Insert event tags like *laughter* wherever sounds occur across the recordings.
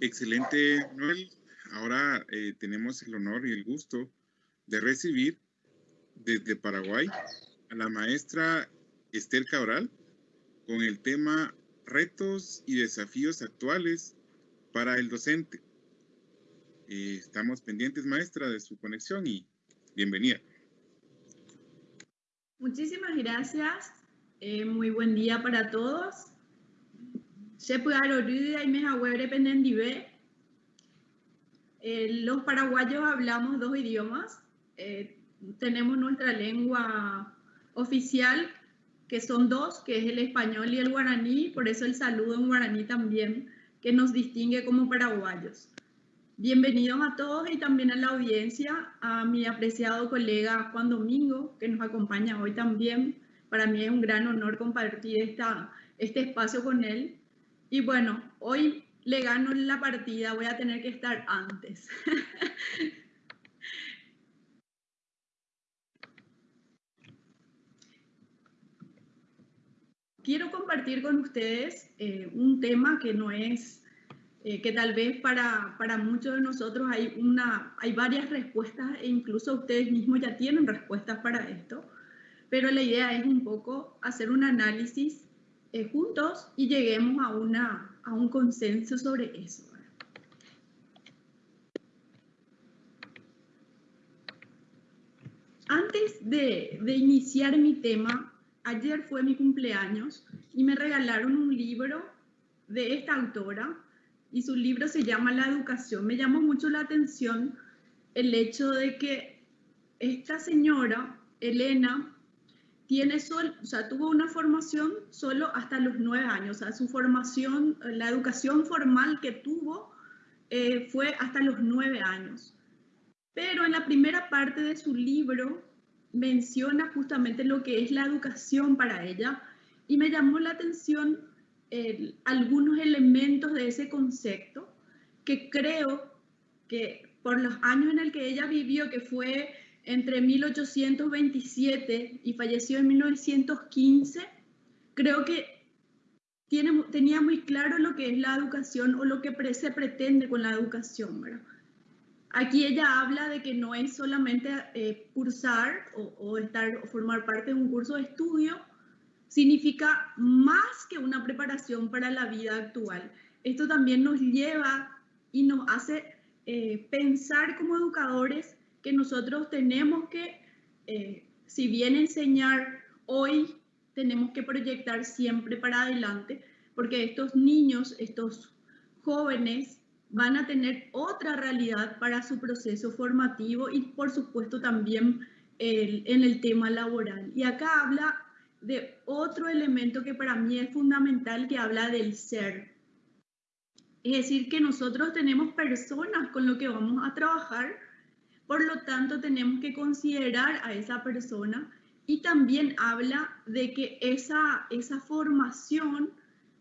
Excelente, Noel. Ahora eh, tenemos el honor y el gusto de recibir desde Paraguay a la maestra Esther Cabral con el tema Retos y desafíos actuales para el docente. Eh, estamos pendientes, maestra, de su conexión y bienvenida. Muchísimas gracias. Eh, muy buen día para todos. Eh, los paraguayos hablamos dos idiomas. Eh, tenemos nuestra lengua oficial, que son dos, que es el español y el guaraní, por eso el saludo en guaraní también, que nos distingue como paraguayos. Bienvenidos a todos y también a la audiencia, a mi apreciado colega Juan Domingo, que nos acompaña hoy también. Para mí es un gran honor compartir esta, este espacio con él. Y bueno, hoy le gano la partida, voy a tener que estar antes. *laughs* Quiero compartir con ustedes eh, un tema que no es, eh, que tal vez para, para, muchos de nosotros hay, una, hay varias respuestas e incluso ustedes mismos ya tienen respuestas para esto, pero la idea es un poco hacer un análisis eh, juntos y lleguemos a, una, a un consenso sobre eso. Antes de, de iniciar mi tema, ayer fue mi cumpleaños y me regalaron un libro de esta autora y su libro se llama La educación. Me llamó mucho la atención el hecho de que esta señora, Elena, tiene sol, o sea, tuvo una formación solo hasta los nueve años, o sea, su formación, la educación formal que tuvo eh, fue hasta los nueve años. Pero en la primera parte de su libro menciona justamente lo que es la educación para ella y me llamó la atención algunos elementos de ese concepto que creo que por los años en el que ella vivió, que fue entre 1827 y falleció en 1915, creo que tiene, tenía muy claro lo que es la educación o lo que se pretende con la educación. ¿verdad? Aquí ella habla de que no es solamente eh, cursar o, estar, o formar parte de un curso de estudio, significa más que una preparación para la vida actual. Esto también nos lleva y nos hace eh, pensar como educadores que nosotros tenemos que, eh, si bien enseñar hoy, tenemos que proyectar siempre para adelante, porque estos niños, estos jóvenes, van a tener otra realidad para su proceso formativo y por supuesto también en el tema laboral. Y acá habla de otro elemento que para mí es fundamental, que habla del ser. Es decir, que nosotros tenemos personas con lo que vamos a trabajar por lo tanto, tenemos que considerar a esa persona y también habla de que esa, esa formación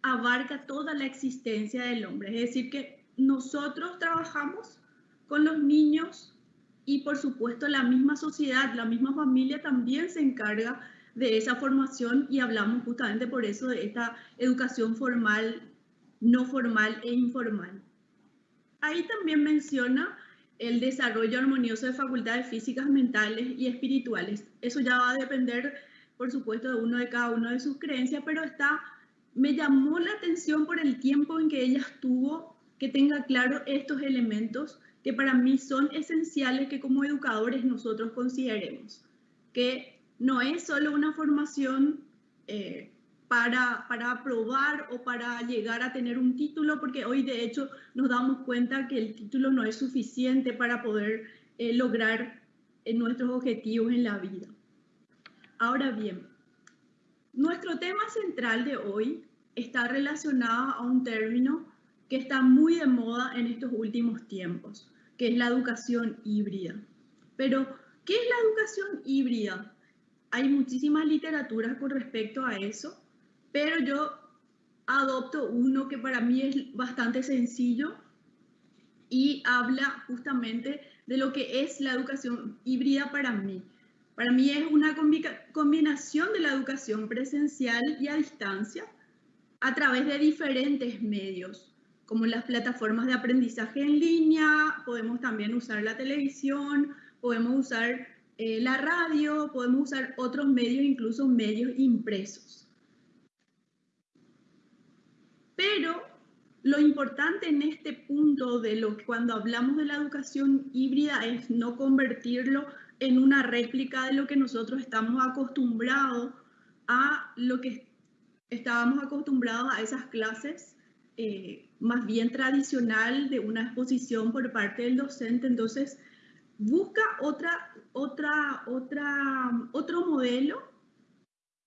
abarca toda la existencia del hombre. Es decir, que nosotros trabajamos con los niños y por supuesto la misma sociedad, la misma familia también se encarga de esa formación y hablamos justamente por eso de esta educación formal, no formal e informal. Ahí también menciona el desarrollo armonioso de facultades físicas, mentales y espirituales. Eso ya va a depender, por supuesto, de uno de cada uno de sus creencias, pero está, me llamó la atención por el tiempo en que ella estuvo, que tenga claro estos elementos que para mí son esenciales que como educadores nosotros consideremos, que no es solo una formación eh, para, para aprobar o para llegar a tener un título, porque hoy de hecho nos damos cuenta que el título no es suficiente para poder eh, lograr eh, nuestros objetivos en la vida. Ahora bien, nuestro tema central de hoy está relacionado a un término que está muy de moda en estos últimos tiempos, que es la educación híbrida. Pero, ¿qué es la educación híbrida? Hay muchísimas literaturas con respecto a eso pero yo adopto uno que para mí es bastante sencillo y habla justamente de lo que es la educación híbrida para mí. Para mí es una combinación de la educación presencial y a distancia a través de diferentes medios. como las plataformas de aprendizaje en línea, podemos también usar la televisión, podemos usar eh, la radio, podemos usar otros medios, incluso medios impresos. Pero lo importante en este punto de lo que cuando hablamos de la educación híbrida es no convertirlo en una réplica de lo que nosotros estamos acostumbrados a lo que estábamos acostumbrados a esas clases eh, más bien tradicional de una exposición por parte del docente. Entonces, busca otra, otra, otra, otro modelo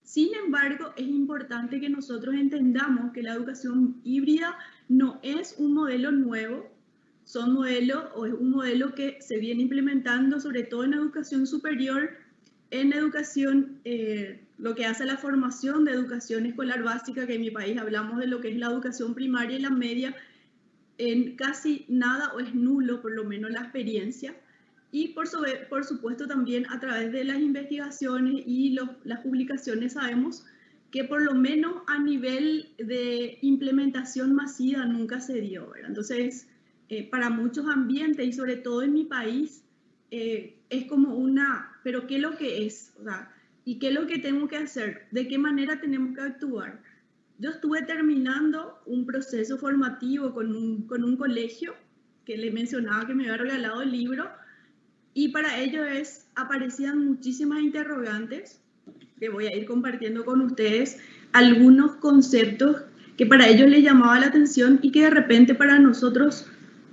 sin embargo, es importante que nosotros entendamos que la educación híbrida no es un modelo nuevo, son modelos o es un modelo que se viene implementando sobre todo en educación superior, en educación, eh, lo que hace la formación de educación escolar básica, que en mi país hablamos de lo que es la educación primaria y la media, en casi nada o es nulo por lo menos la experiencia y por, por supuesto también a través de las investigaciones y las publicaciones sabemos que por lo menos a nivel de implementación masiva nunca se dio. Entonces, eh, para muchos ambientes y sobre todo en mi país, eh, es como una, pero ¿qué es lo que es? ¿Y qué es lo que tengo que hacer? ¿De qué manera tenemos que actuar? Yo estuve terminando un proceso formativo con un, con un colegio que le mencionaba que me había regalado el libro y para ello es, aparecían muchísimas interrogantes que voy a ir compartiendo con ustedes, algunos conceptos que para ellos les llamaba la atención y que de repente para nosotros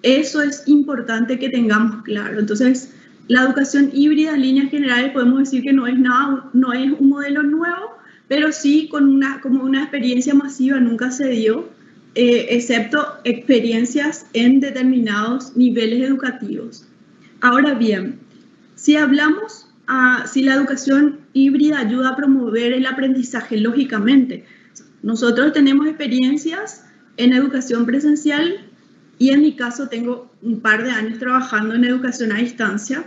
eso es importante que tengamos claro. Entonces, la educación híbrida en líneas generales podemos decir que no es, nada, no es un modelo nuevo, pero sí con una, como una experiencia masiva nunca se dio, eh, excepto experiencias en determinados niveles educativos. Ahora bien, si hablamos, a, si la educación híbrida ayuda a promover el aprendizaje, lógicamente, nosotros tenemos experiencias en educación presencial y en mi caso tengo un par de años trabajando en educación a distancia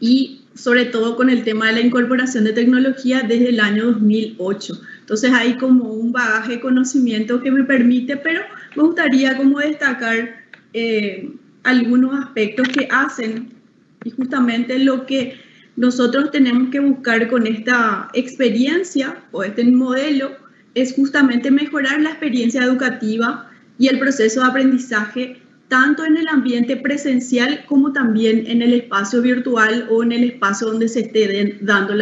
y sobre todo con el tema de la incorporación de tecnología desde el año 2008. Entonces hay como un bagaje de conocimiento que me permite, pero me gustaría como destacar eh, algunos aspectos que hacen y justamente lo que nosotros tenemos que buscar con esta experiencia o este modelo es justamente mejorar la experiencia educativa y el proceso de aprendizaje tanto en el ambiente presencial como también en el espacio virtual o en el espacio donde se esté dando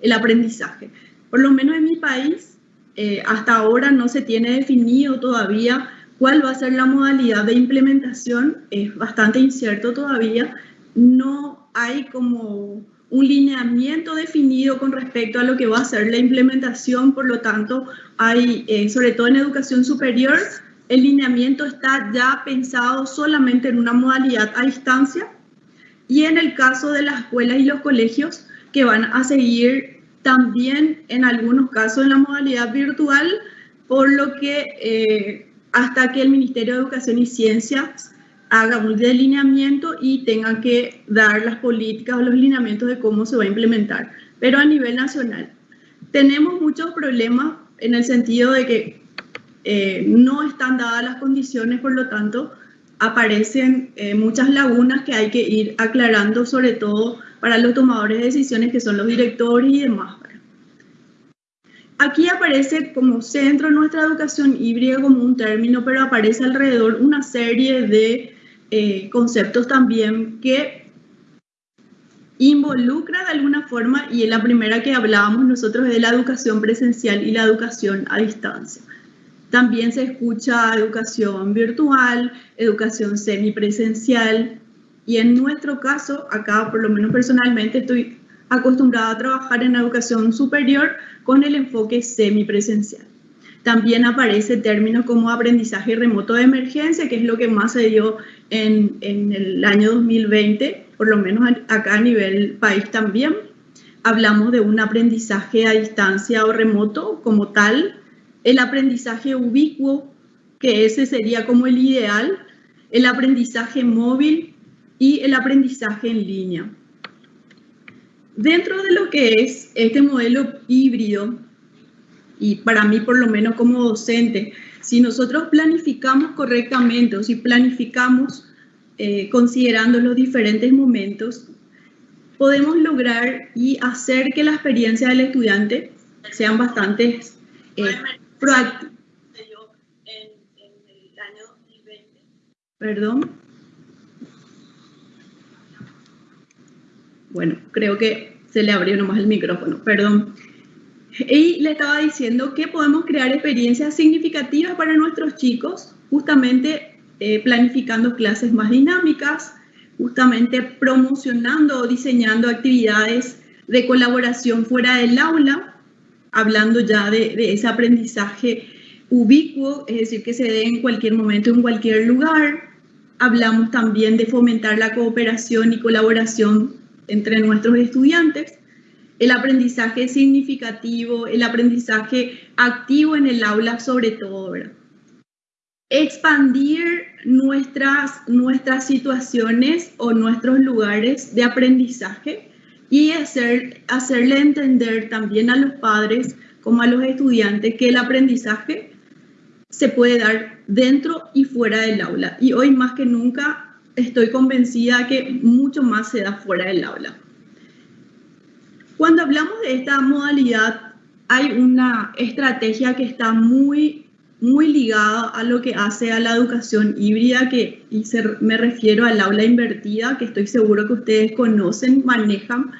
el aprendizaje. Por lo menos en mi país, eh, hasta ahora no se tiene definido todavía ¿Cuál va a ser la modalidad de implementación? Es bastante incierto todavía. No hay como un lineamiento definido con respecto a lo que va a ser la implementación, por lo tanto, hay, eh, sobre todo en educación superior, el lineamiento está ya pensado solamente en una modalidad a distancia y en el caso de las escuelas y los colegios que van a seguir también en algunos casos en la modalidad virtual, por lo que eh, hasta que el Ministerio de Educación y Ciencias haga un delineamiento y tenga que dar las políticas o los lineamientos de cómo se va a implementar. Pero a nivel nacional, tenemos muchos problemas en el sentido de que eh, no están dadas las condiciones, por lo tanto, aparecen eh, muchas lagunas que hay que ir aclarando, sobre todo para los tomadores de decisiones, que son los directores y demás. Aquí aparece como centro nuestra educación híbrida como un término, pero aparece alrededor una serie de eh, conceptos también que involucra de alguna forma, y en la primera que hablábamos nosotros de la educación presencial y la educación a distancia. También se escucha educación virtual, educación semipresencial, y en nuestro caso, acá por lo menos personalmente estoy acostumbrada a trabajar en educación superior con el enfoque semipresencial. También aparece términos como aprendizaje remoto de emergencia, que es lo que más se dio en, en el año 2020, por lo menos acá a nivel país también. Hablamos de un aprendizaje a distancia o remoto como tal, el aprendizaje ubicuo, que ese sería como el ideal, el aprendizaje móvil y el aprendizaje en línea. Dentro de lo que es este modelo híbrido, y para mí por lo menos como docente, si nosotros planificamos correctamente o si planificamos eh, considerando los diferentes momentos, podemos lograr y hacer que la experiencia del estudiante sean bastante eh, proactivas. Perdón. Bueno, creo que se le abrió nomás el micrófono, perdón. Y le estaba diciendo que podemos crear experiencias significativas para nuestros chicos, justamente eh, planificando clases más dinámicas, justamente promocionando o diseñando actividades de colaboración fuera del aula, hablando ya de, de ese aprendizaje ubicuo, es decir, que se dé en cualquier momento, en cualquier lugar. Hablamos también de fomentar la cooperación y colaboración entre nuestros estudiantes el aprendizaje significativo, el aprendizaje activo en el aula sobre todo. Expandir nuestras, nuestras situaciones o nuestros lugares de aprendizaje y hacer, hacerle entender también a los padres como a los estudiantes que el aprendizaje se puede dar dentro y fuera del aula. Y hoy más que nunca estoy convencida que mucho más se da fuera del aula. Cuando hablamos de esta modalidad, hay una estrategia que está muy, muy ligada a lo que hace a la educación híbrida, que y me refiero al aula invertida, que estoy seguro que ustedes conocen, manejan,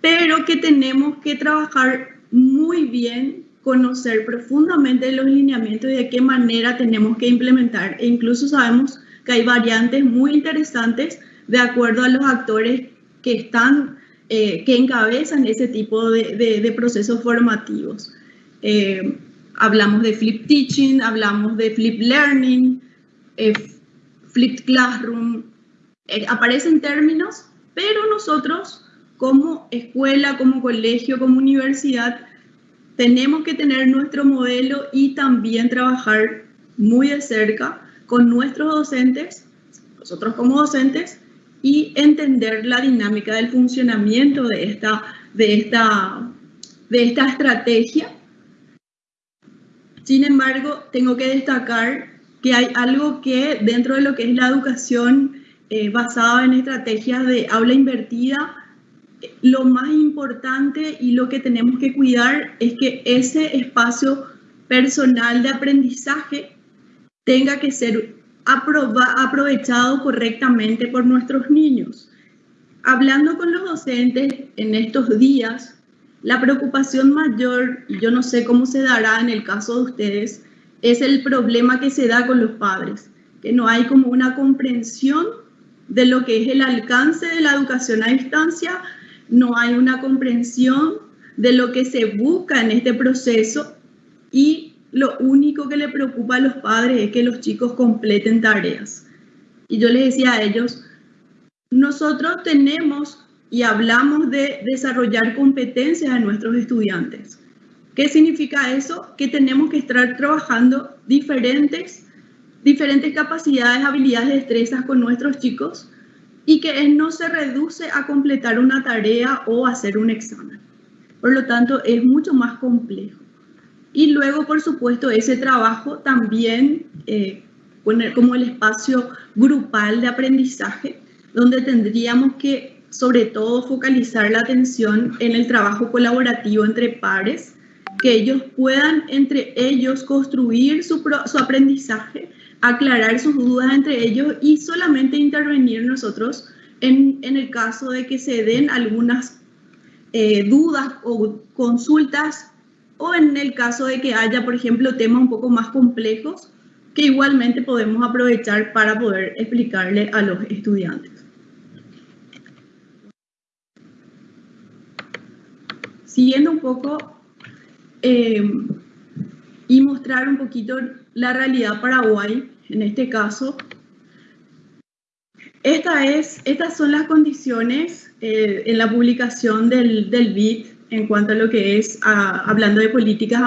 pero que tenemos que trabajar muy bien, conocer profundamente los lineamientos y de qué manera tenemos que implementar. E incluso sabemos que hay variantes muy interesantes de acuerdo a los actores que están eh, que encabezan ese tipo de, procesos formativos. Eh, hablamos de flip teaching, hablamos de flip learning, eh, flip classroom, aparecen términos, pero nosotros como escuela, como colegio, como universidad, tenemos que tener nuestro modelo y también trabajar muy de cerca con nuestros docentes, nosotros como docentes, y entender la dinámica del funcionamiento de esta, de esta, de esta estrategia. Sin embargo, tengo que destacar que hay algo que dentro de lo que es la educación eh, basada en estrategias de aula invertida, lo más importante y lo que tenemos que cuidar es que ese espacio personal de aprendizaje tenga que ser aprovechado correctamente por nuestros niños. Hablando con los docentes en estos días, la preocupación mayor, yo no sé cómo se dará en el caso de ustedes, es el problema que se da con los padres, que no hay como una comprensión de lo que es el alcance de la educación a distancia, no hay una comprensión de lo que se busca en este proceso y lo único que le preocupa a los padres es que los chicos completen tareas. Y yo les decía a ellos, nosotros tenemos y hablamos de desarrollar competencias a nuestros estudiantes. ¿Qué significa eso? Que tenemos que estar trabajando diferentes, diferentes capacidades, habilidades, destrezas con nuestros chicos y que no se reduce a completar una tarea o hacer un examen. Por lo tanto, es mucho más complejo. Y luego, por supuesto, ese trabajo también eh, poner como el espacio grupal de aprendizaje, donde tendríamos que, sobre todo, focalizar la atención en el trabajo colaborativo entre pares, que ellos puedan entre ellos construir su, su aprendizaje, aclarar sus dudas entre ellos y solamente intervenir nosotros en, en el caso de que se den algunas eh, dudas o consultas o en el caso de que haya, por ejemplo, temas un poco más complejos que igualmente podemos aprovechar para poder explicarle a los estudiantes. Siguiendo un poco eh, y mostrar un poquito la realidad Paraguay, en este caso, esta es, estas son las condiciones eh, en la publicación del, del BID en cuanto a lo que es, hablando de políticas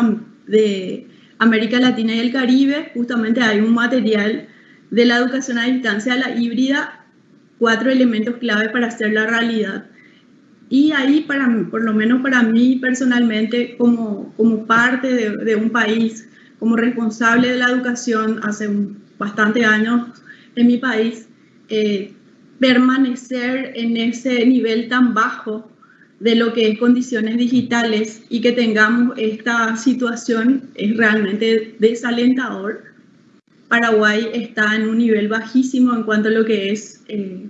de América Latina y el Caribe, justamente hay un material de la educación a distancia la híbrida, cuatro elementos clave para hacer la realidad. Y ahí, para, por lo menos para mí personalmente, como, como parte de, de un país, como responsable de la educación hace bastante años en mi país, eh, permanecer en ese nivel tan bajo de lo que es condiciones digitales y que tengamos esta situación es realmente desalentador. Paraguay está en un nivel bajísimo en cuanto a lo que es eh,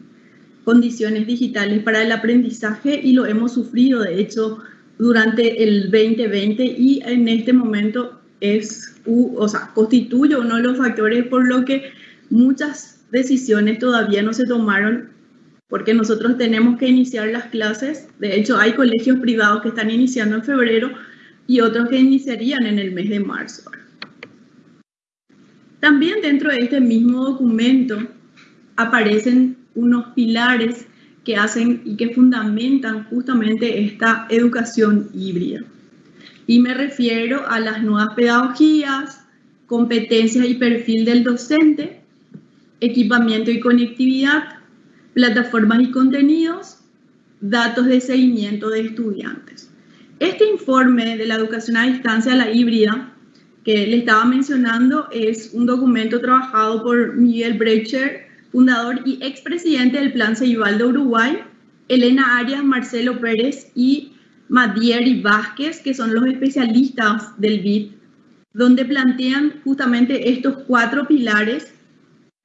condiciones digitales para el aprendizaje y lo hemos sufrido, de hecho, durante el 2020 y en este momento es, o sea, constituye uno de los factores por lo que muchas decisiones todavía no se tomaron porque nosotros tenemos que iniciar las clases. De hecho, hay colegios privados que están iniciando en febrero y otros que iniciarían en el mes de marzo. También dentro de este mismo documento aparecen unos pilares que hacen y que fundamentan justamente esta educación híbrida. Y me refiero a las nuevas pedagogías, competencias y perfil del docente, equipamiento y conectividad, plataformas y contenidos, datos de seguimiento de estudiantes. Este informe de la educación a distancia, la híbrida, que le estaba mencionando, es un documento trabajado por Miguel Brecher, fundador y expresidente del Plan Ceibal de Uruguay, Elena Arias, Marcelo Pérez y Madieri Vázquez, que son los especialistas del BID, donde plantean justamente estos cuatro pilares.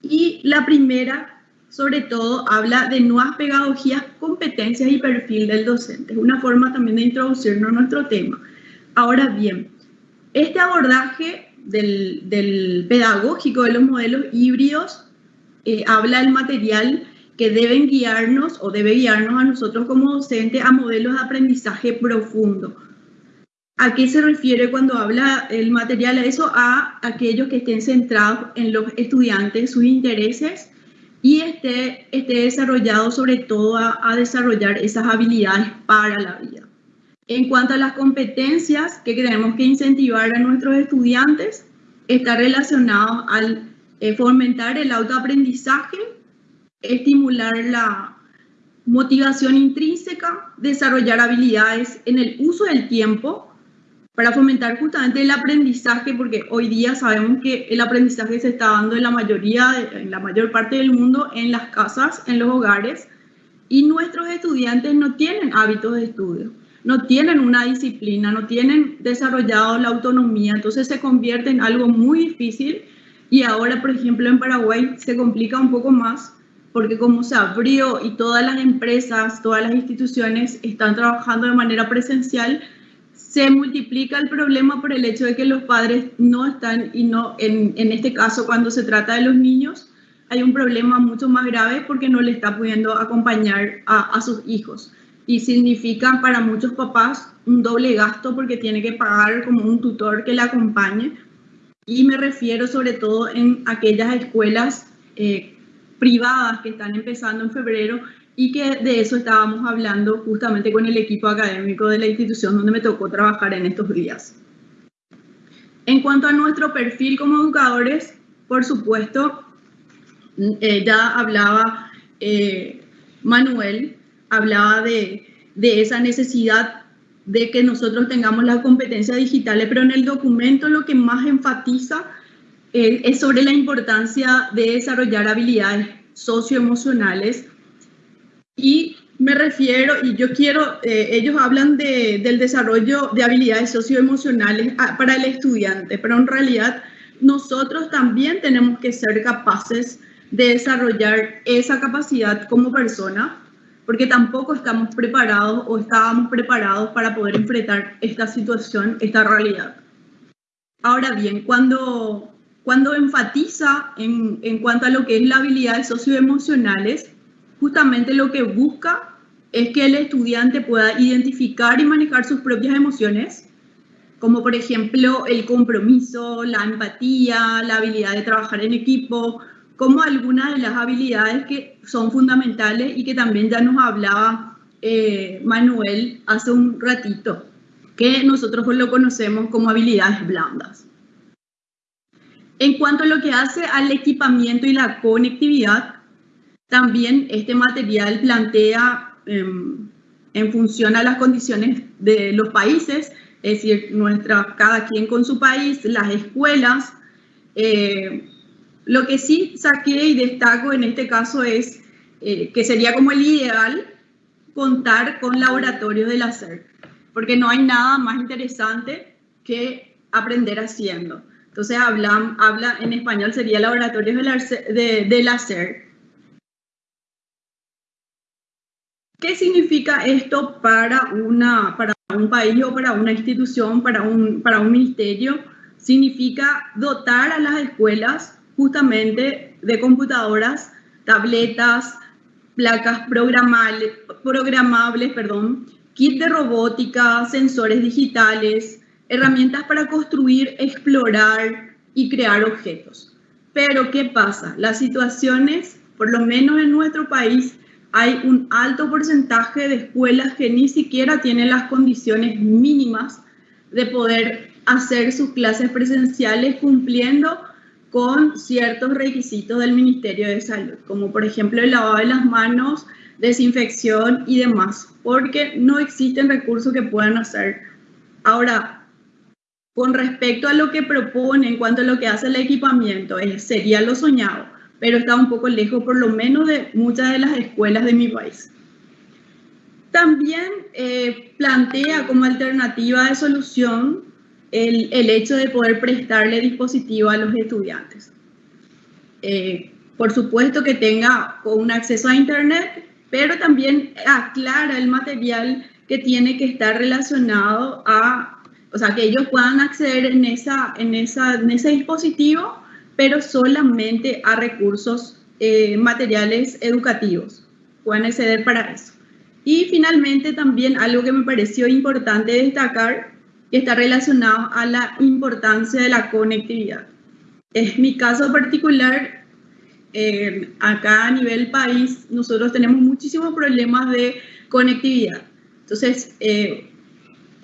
Y la primera sobre todo habla de nuevas pedagogías, competencias y perfil del docente. Es una forma también de introducirnos a nuestro tema. Ahora bien, este abordaje del, pedagógico de los modelos híbridos eh, habla del material que deben guiarnos o debe guiarnos a nosotros como docentes a modelos de aprendizaje profundo. ¿A qué se refiere cuando habla el material? A eso, a aquellos que estén centrados en los estudiantes, sus intereses y esté, esté desarrollado sobre todo a, desarrollar esas habilidades para la vida. En cuanto a las competencias que tenemos que incentivar a nuestros estudiantes, está relacionado al eh, fomentar el autoaprendizaje, estimular la motivación intrínseca, desarrollar habilidades en el uso del tiempo, para fomentar justamente el aprendizaje, porque hoy día sabemos que el aprendizaje se está dando en la mayoría, en la mayor parte del mundo, en las casas, en los hogares, y nuestros estudiantes no tienen hábitos de estudio, no tienen una disciplina, no tienen desarrollado la autonomía, entonces se convierte en algo muy difícil y ahora, por ejemplo, en Paraguay se complica un poco más porque como se abrió y todas las empresas, todas las instituciones están trabajando de manera presencial, se multiplica el problema por el hecho de que los padres no están, y no, en, en, este caso cuando se trata de los niños, hay un problema mucho más grave porque no le está pudiendo acompañar a, a sus hijos. Y significa para muchos papás un doble gasto porque tiene que pagar como un tutor que le acompañe. Y me refiero sobre todo en aquellas escuelas eh, privadas que están empezando en febrero y que de eso estábamos hablando justamente con el equipo académico de la institución donde me tocó trabajar en estos días. En cuanto a nuestro perfil como educadores, por supuesto, eh, ya hablaba eh, Manuel, hablaba de, de esa necesidad de que nosotros tengamos las competencias digitales, pero en el documento lo que más enfatiza eh, es sobre la importancia de desarrollar habilidades socioemocionales y me refiero, y yo quiero, eh, ellos hablan de, del desarrollo de habilidades socioemocionales ah, para el estudiante, pero en realidad nosotros también tenemos que ser capaces de desarrollar esa capacidad como persona, porque tampoco estamos preparados o estábamos preparados para poder enfrentar esta situación, esta realidad. Ahora bien, cuando, cuando enfatiza en, en cuanto a lo que es la habilidades socioemocionales, justamente lo que busca es que el estudiante pueda identificar y manejar sus propias emociones, como por ejemplo el compromiso, la empatía, la habilidad de trabajar en equipo, como algunas de las habilidades que son fundamentales y que también ya nos hablaba eh, Manuel hace un ratito, que nosotros lo conocemos como habilidades blandas. En cuanto a lo que hace al equipamiento y la conectividad, también este material plantea em, en función a las condiciones de los países, es decir, nuestra, cada quien con su país, las escuelas. Eh, lo que sí saqué y destaco en este caso es eh, que sería como el ideal contar con laboratorios del hacer, porque no hay nada más interesante que aprender haciendo. Entonces, habla, habla en español sería laboratorios del hacer ¿Qué significa esto para, una, para un país o para una institución, para un, para un ministerio? Significa dotar a las escuelas justamente de computadoras, tabletas, placas programables, perdón, kit de robótica, sensores digitales, herramientas para construir, explorar y crear objetos. Pero, ¿qué pasa? Las situaciones, por lo menos en nuestro país, hay un alto porcentaje de escuelas que ni siquiera tienen las condiciones mínimas de poder hacer sus clases presenciales cumpliendo con ciertos requisitos del Ministerio de Salud, como por ejemplo el lavado de las manos, desinfección y demás, porque no existen recursos que puedan hacer. Ahora, con respecto a lo que propone en cuanto a lo que hace el equipamiento, sería lo soñado pero está un poco lejos por lo menos de muchas de las escuelas de mi país. También eh, plantea como alternativa de solución el, el, hecho de poder prestarle dispositivo a los estudiantes. Eh, por supuesto que tenga un acceso a Internet, pero también aclara el material que tiene que estar relacionado a, o sea, que ellos puedan acceder en, esa, en, esa, en ese dispositivo pero solamente a recursos eh, materiales educativos. Pueden acceder para eso. Y finalmente también algo que me pareció importante destacar, que está relacionado a la importancia de la conectividad. En mi caso particular, eh, acá a nivel país, nosotros tenemos muchísimos problemas de conectividad. Entonces, eh,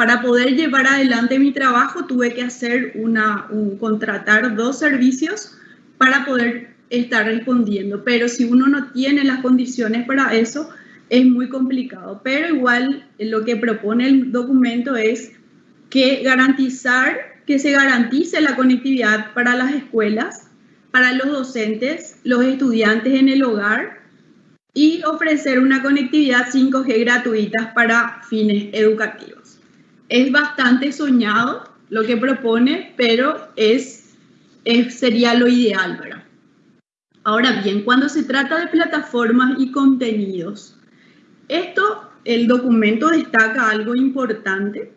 para poder llevar adelante mi trabajo tuve que hacer una, contratar dos servicios para poder estar respondiendo, pero si uno no tiene las condiciones para eso, es muy complicado. Pero igual lo que propone el documento es que garantizar, que se garantice la conectividad para las escuelas, para los docentes, los estudiantes en el hogar y ofrecer una conectividad 5G gratuita para fines educativos es bastante soñado lo que propone, pero es, sería lo ideal, ¿verdad? Ahora bien, cuando se trata de plataformas y contenidos, esto, el documento destaca algo importante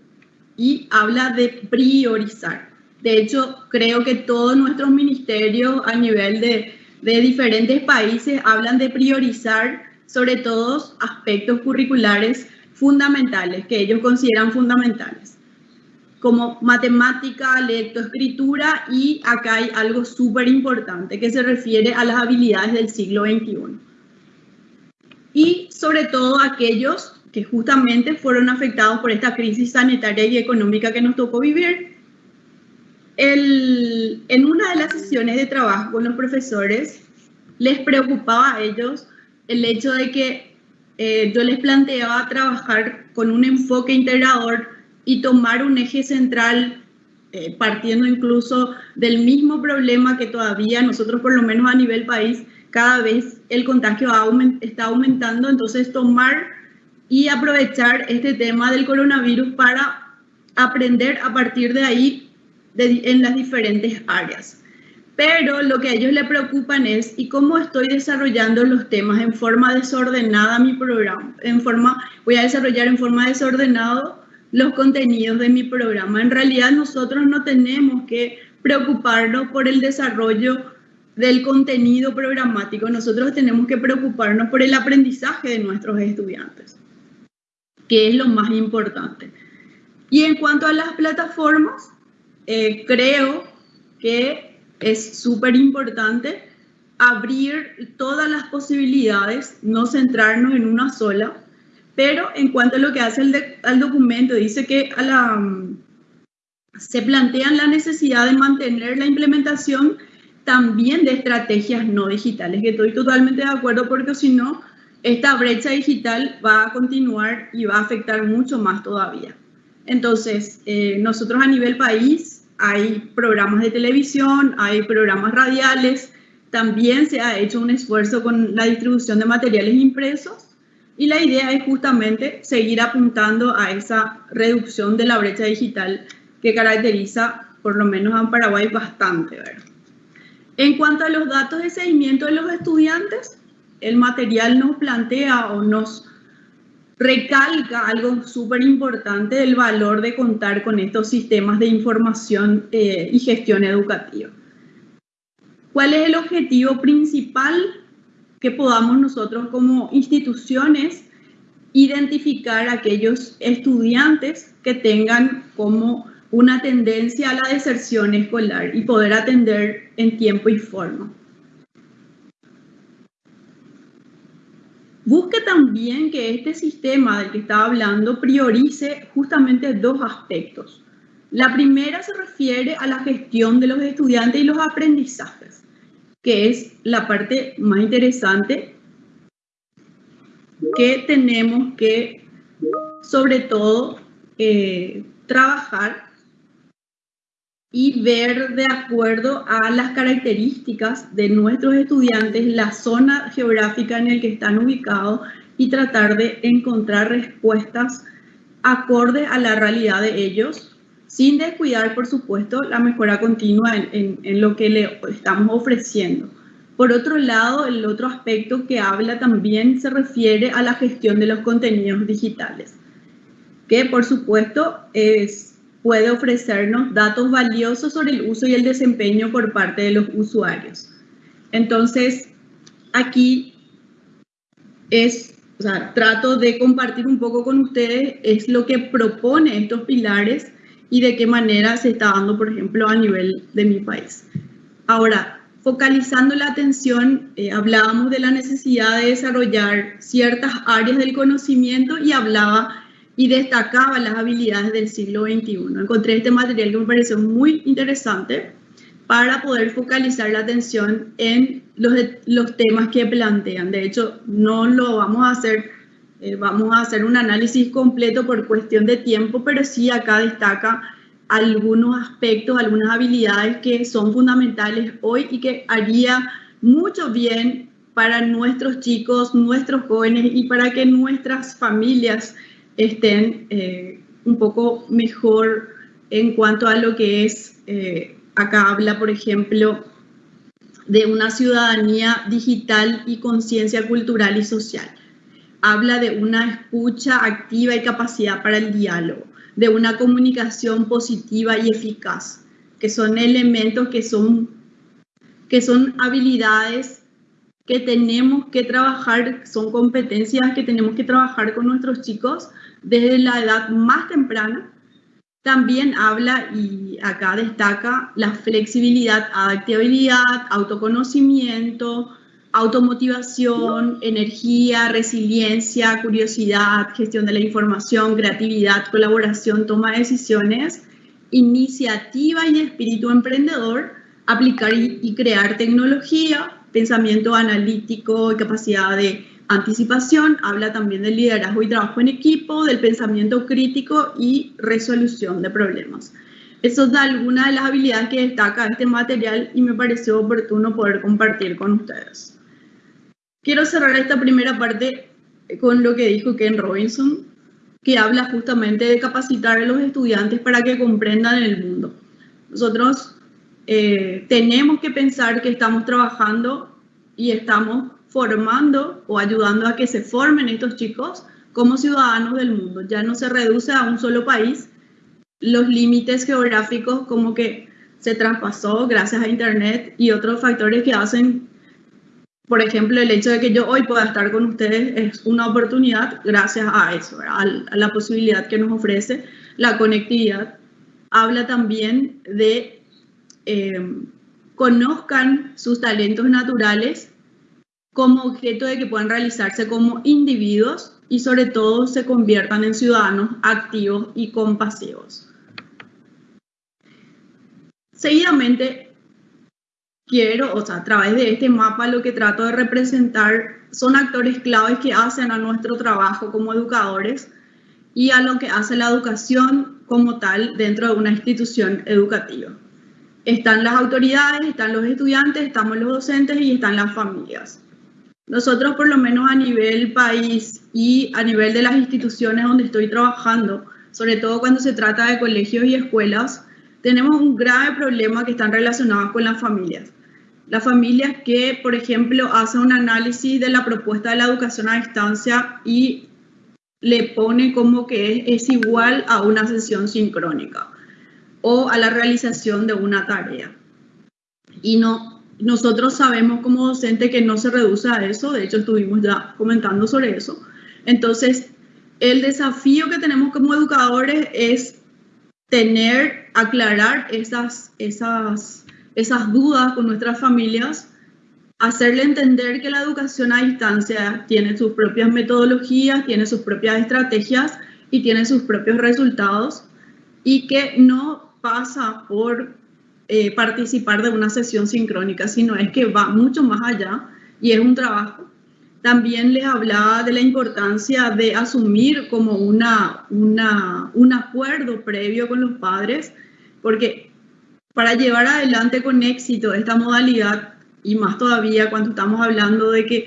y habla de priorizar. De hecho, creo que todos nuestros ministerios a nivel de, de diferentes países hablan de priorizar sobre todo aspectos curriculares fundamentales, que ellos consideran fundamentales, como matemática, lectoescritura y acá hay algo súper importante que se refiere a las habilidades del siglo XXI. Y sobre todo aquellos que justamente fueron afectados por esta crisis sanitaria y económica que nos tocó vivir. en una de las sesiones de trabajo con los profesores, les preocupaba a ellos el hecho de que eh, yo les planteaba trabajar con un enfoque integrador y tomar un eje central, eh, partiendo incluso del mismo problema que todavía nosotros, por lo menos a nivel país, cada vez el contagio está aumentando, entonces tomar y aprovechar este tema del coronavirus para aprender a partir de ahí en las diferentes áreas pero lo que a ellos le preocupan es y cómo estoy desarrollando los temas en forma desordenada mi programa, en forma voy a desarrollar en forma desordenada los contenidos de mi programa. En realidad nosotros no tenemos que preocuparnos por el desarrollo del contenido programático, nosotros tenemos que preocuparnos por el aprendizaje de nuestros estudiantes, que es lo más importante. Y en cuanto a las plataformas, eh, creo que es súper importante abrir todas las posibilidades, no centrarnos en una sola, pero en cuanto a lo que hace el, documento, dice que la, se plantean la necesidad de mantener la implementación también de estrategias no digitales, que estoy totalmente de acuerdo porque si no, esta brecha digital va a continuar y va a afectar mucho más todavía. Entonces, eh, nosotros a nivel país hay programas de televisión, hay programas radiales, también se ha hecho un esfuerzo con la distribución de materiales impresos y la idea es justamente seguir apuntando a esa reducción de la brecha digital que caracteriza por lo menos a Paraguay bastante. En cuanto a los datos de seguimiento de los estudiantes, el material nos plantea o nos recalca algo súper importante del valor de contar con estos sistemas de información eh, y gestión educativa. ¿Cuál es el objetivo principal que podamos nosotros como instituciones identificar aquellos estudiantes que tengan como una tendencia a la deserción escolar y poder atender en tiempo y forma? Busque también que este sistema del que estaba hablando priorice justamente dos aspectos. La primera se refiere a la gestión de los estudiantes y los aprendizajes, que es la parte más interesante que tenemos que, sobre todo, eh, trabajar y ver de acuerdo a las características de nuestros estudiantes la zona geográfica en la que están ubicados y tratar de encontrar respuestas acorde a la realidad de ellos, sin descuidar, por supuesto, la mejora continua en, en lo que le estamos ofreciendo. Por otro lado, el otro aspecto que habla también se refiere a la gestión de los contenidos digitales, que por supuesto es puede ofrecernos datos valiosos sobre el uso y el desempeño por parte de los usuarios. Entonces, aquí es, o sea, trato de compartir un poco con ustedes es lo que propone estos pilares y de qué manera se está dando, por ejemplo, a nivel de mi país. Ahora, focalizando la atención, eh, hablábamos de la necesidad de desarrollar ciertas áreas del conocimiento y hablaba y destacaba las habilidades del siglo XXI. Encontré este material que me pareció muy interesante para poder focalizar la atención en los, los temas que plantean. De hecho, no lo vamos a hacer, eh, vamos a hacer un análisis completo por cuestión de tiempo, pero sí acá destaca algunos aspectos, algunas habilidades que son fundamentales hoy y que haría mucho bien para nuestros chicos, nuestros jóvenes y para que nuestras familias estén eh, un poco mejor en cuanto a lo que es, eh, acá habla, por ejemplo, de una ciudadanía digital y conciencia cultural y social. Habla de una escucha activa y capacidad para el diálogo, de una comunicación positiva y eficaz, que son elementos que son, que son habilidades que tenemos que trabajar, son competencias que tenemos que trabajar con nuestros chicos desde la edad más temprana. También habla y acá destaca la flexibilidad, adaptabilidad, autoconocimiento, automotivación, energía, resiliencia, curiosidad, gestión de la información, creatividad, colaboración, toma de decisiones, iniciativa y espíritu emprendedor, aplicar y, crear tecnología, pensamiento analítico y capacidad de Anticipación habla también del liderazgo y trabajo en equipo, del pensamiento crítico y resolución de problemas. Eso da algunas de las habilidades que destaca este material y me pareció oportuno poder compartir con ustedes. Quiero cerrar esta primera parte con lo que dijo Ken Robinson, que habla justamente de capacitar a los estudiantes para que comprendan el mundo. Nosotros eh, tenemos que pensar que estamos trabajando y estamos formando o ayudando a que se formen estos chicos como ciudadanos del mundo. Ya no se reduce a un solo país. Los límites geográficos como que se traspasó gracias a Internet y otros factores que hacen, por ejemplo, el hecho de que yo hoy pueda estar con ustedes es una oportunidad gracias a eso, a la posibilidad que nos ofrece la conectividad. Habla también de eh, conozcan sus talentos naturales como objeto de que puedan realizarse como individuos y sobre todo se conviertan en ciudadanos activos y compasivos. Seguidamente, quiero, o sea, a través de este mapa lo que trato de representar son actores claves que hacen a nuestro trabajo como educadores y a lo que hace la educación como tal dentro de una institución educativa. Están las autoridades, están los estudiantes, estamos los docentes y están las familias. Nosotros, por lo menos a nivel país y a nivel de las instituciones donde estoy trabajando, sobre todo cuando se trata de colegios y escuelas, tenemos un grave problema que están relacionados con las familias. Las familias que, por ejemplo, hacen un análisis de la propuesta de la educación a distancia y le pone como que es, igual a una sesión sincrónica o a la realización de una tarea. Y no, nosotros sabemos como docente que no se reduce a eso, de hecho estuvimos ya comentando sobre eso. Entonces, el desafío que tenemos como educadores es tener, aclarar esas, esas esas dudas con nuestras familias, hacerle entender que la educación a distancia tiene sus propias metodologías, tiene sus propias estrategias y tiene sus propios resultados y que no pasa por eh, participar de una sesión sincrónica, sino es que va mucho más allá y es un trabajo. También les hablaba de la importancia de asumir como una, una, un acuerdo previo con los padres, porque para llevar adelante con éxito esta modalidad, y más todavía cuando estamos hablando de que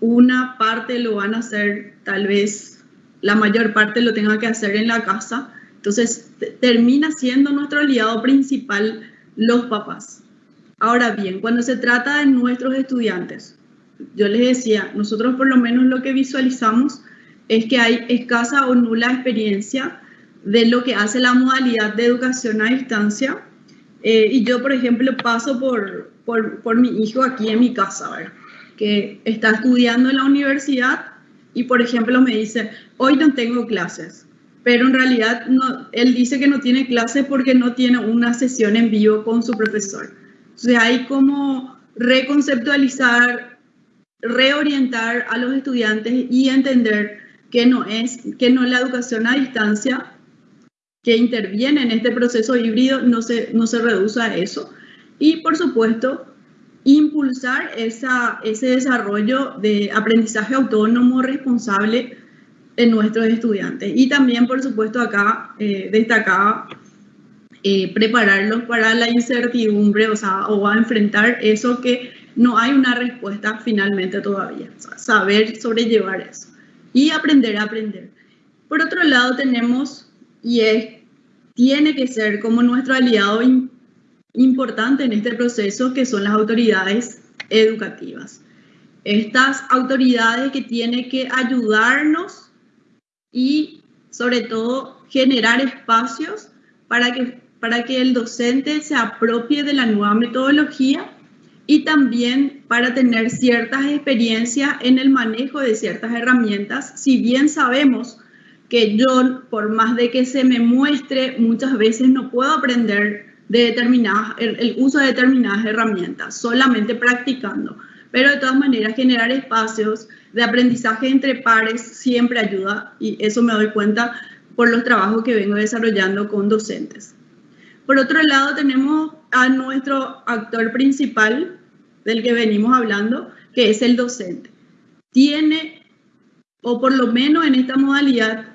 una parte lo van a hacer, tal vez la mayor parte lo tenga que hacer en la casa, entonces termina siendo nuestro aliado principal los papás. Ahora bien, cuando se trata de nuestros estudiantes, yo les decía, nosotros por lo menos lo que visualizamos es que hay escasa o nula experiencia de lo que hace la modalidad de educación a distancia. Eh, y yo, por ejemplo, paso por, por, por, mi hijo aquí en mi casa, que está estudiando en la universidad y, por ejemplo, me dice, hoy no tengo clases, pero en realidad él dice que no tiene clases porque no tiene una sesión en vivo con su profesor. Sea, hay como reconceptualizar, reorientar a los estudiantes y entender que no es que no la educación a distancia que interviene en este proceso híbrido no se, no se reduce a eso. Y por supuesto, impulsar ese desarrollo de aprendizaje autónomo responsable nuestros estudiantes. Y también, por supuesto, acá eh, eh, prepararlos para la incertidumbre, o sea, o a enfrentar eso que no hay una respuesta finalmente todavía. saber sobrellevar eso y aprender a aprender. Por otro lado, tenemos y es, tiene que ser como nuestro aliado importante en este proceso, que son las autoridades educativas. Estas autoridades que tienen que ayudarnos y sobre todo generar espacios para que, para que el docente se apropie de la nueva metodología y también para tener ciertas experiencias en el manejo de ciertas herramientas, si bien sabemos que yo, por más de que se me muestre, muchas veces no puedo aprender de determinadas, el, uso de determinadas herramientas, solamente practicando. Pero de todas maneras, generar espacios de aprendizaje entre pares siempre ayuda y eso me doy cuenta por los trabajos que vengo desarrollando con docentes. Por otro lado, tenemos a nuestro actor principal del que venimos hablando, que es el docente. Tiene, o por lo menos en esta modalidad,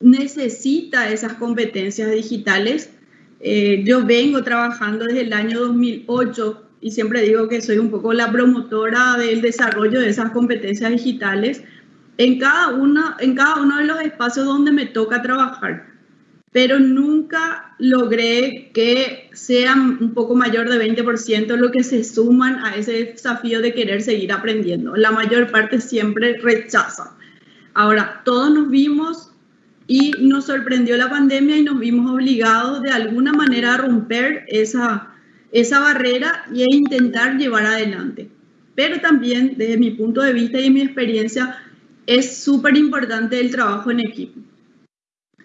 necesita esas competencias digitales. Eh, yo vengo trabajando desde el año 2008 y siempre digo que soy un poco la promotora del desarrollo de esas competencias digitales en cada, una, en cada uno de los espacios donde me toca trabajar, pero nunca logré que sean un poco mayor de 20% lo que se suman a ese desafío de querer seguir aprendiendo. La mayor parte siempre rechaza. Ahora, todos nos vimos y nos sorprendió la pandemia y nos vimos obligados de alguna manera a romper esa, esa barrera y a intentar llevar adelante. Pero también, desde mi punto de vista y mi experiencia, es súper importante el trabajo en equipo.